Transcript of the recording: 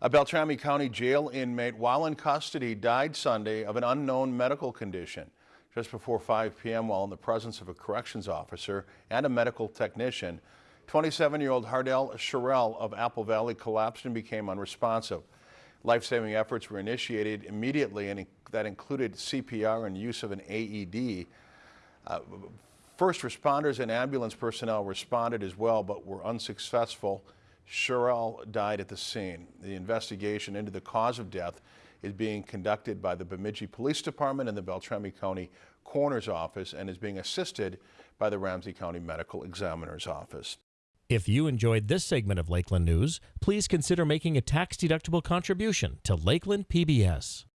A Beltrami County jail inmate while in custody died Sunday of an unknown medical condition. Just before 5 p.m. while in the presence of a corrections officer and a medical technician, 27-year-old Hardel Sherrell of Apple Valley collapsed and became unresponsive. Life-saving efforts were initiated immediately and that included CPR and use of an AED. Uh, first responders and ambulance personnel responded as well but were unsuccessful. Sherrell died at the scene. The investigation into the cause of death is being conducted by the Bemidji Police Department and the Beltrami County Coroner's Office and is being assisted by the Ramsey County Medical Examiner's Office. If you enjoyed this segment of Lakeland News, please consider making a tax-deductible contribution to Lakeland PBS.